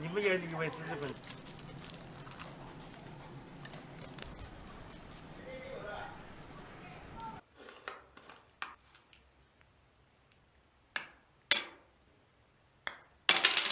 你们也以为是日本